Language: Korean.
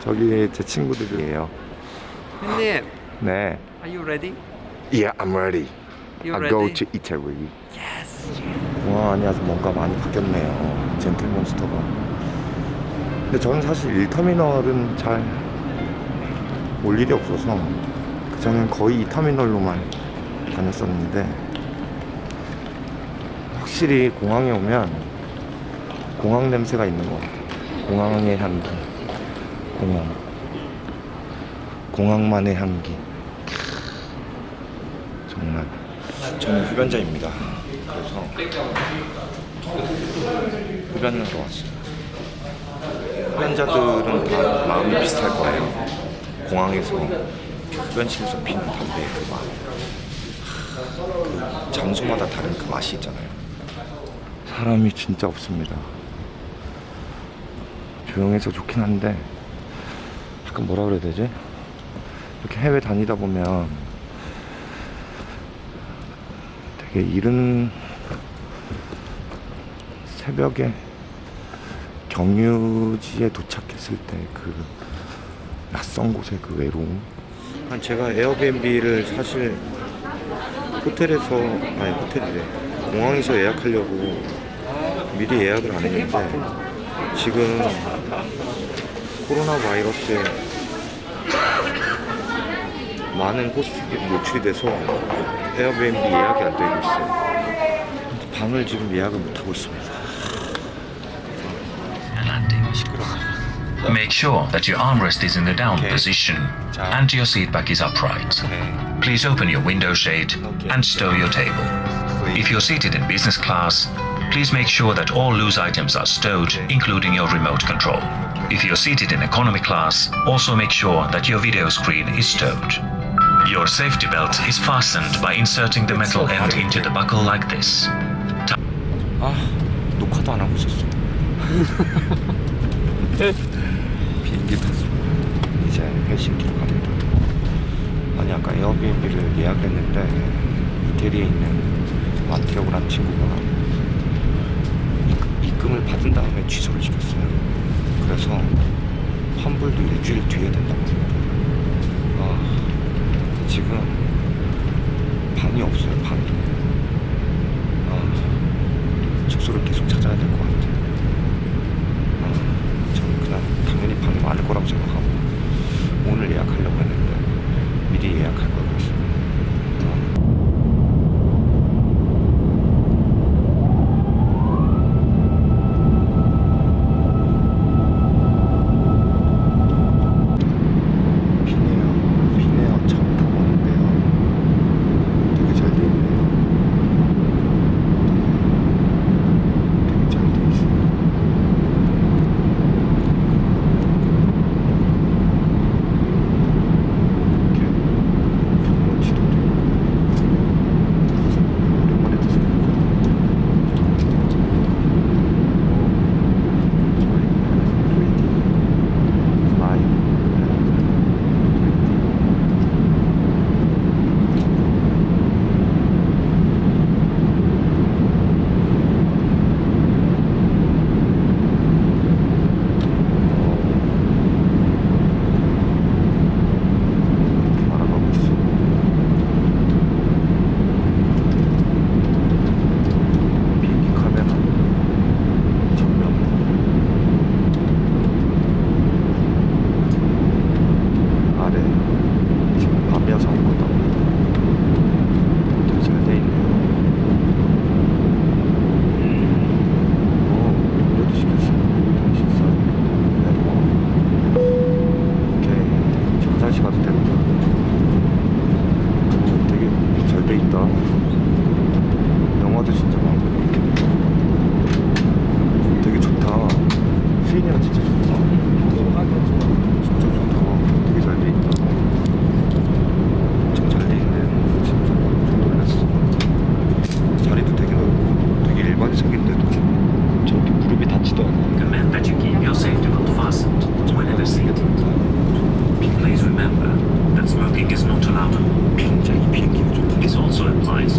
저기 제 친구들이에요. 형님, 네. are you ready? Yeah, I'm ready. You I ready? go to Italy. Yes. 공항 안이 아주 뭔가 많이 바뀌었네요. 젠틀몬스터가. 근데 저는 사실 1터미널은 잘 올 일이 없어서 그전엔 거의 2터미널로만 다녔었는데 확실히 공항에 오면 공항 냄새가 있는 것 같아요. 공항의 향기. 공항. 공항만의 향기. 정말. 저는 흡연자입니다. 그래서 흡연하러 왔어요. 흡연자들은 다 마음이 비슷할 거예요. 공항에서 흡연실에서 피는 담배의 그 맛. 그 장소마다 다른 그 맛이 있잖아요. 사람이 진짜 없습니다. 조용해서 좋긴 한데 약간 뭐라 그래야 되지? 이렇게 해외 다니다 보면 되게 이른 새벽에 경유지에 도착했을 때 그 낯선 곳의 그 외로움. 한 제가 에어비앤비를 사실 호텔에서 아니 호텔이래 공항에서 예약하려고 미리 예약을 안 했는데 지금 코로나 바이러스에 많은 호스피들이 노출이 돼서 에어비앤비 예약이 안 되고 있어요. 방을 지금 예약을 못 하고 있습니다. Make sure that your armrest is in the down Okay. position Ciao. and your seat back is upright. Please open your window shade Okay. and stow your table. If you're seated in business class, please make sure that all loose items are stowed, including your remote control. If you're seated in economy class, also make sure that your video screen is stowed. Your safety belt is fastened by inserting the metal end into the buckle like this. 아 녹화도 안 하고 있었어. 비행기 탔습니다. 이제 헬싱키로 갑니다. 아니 아까 에어비앤비를 예약했는데 이태리에 있는 마티오고 란 친구가 입- 입금을 받은 다음에 취소를 시켰어요. 그래서 환불도 일주일 뒤에 된다고 합니다. 아 지금 방이 없어요 방이. 아 숙소를 계속 찾아야 될 것 같아요. This also applies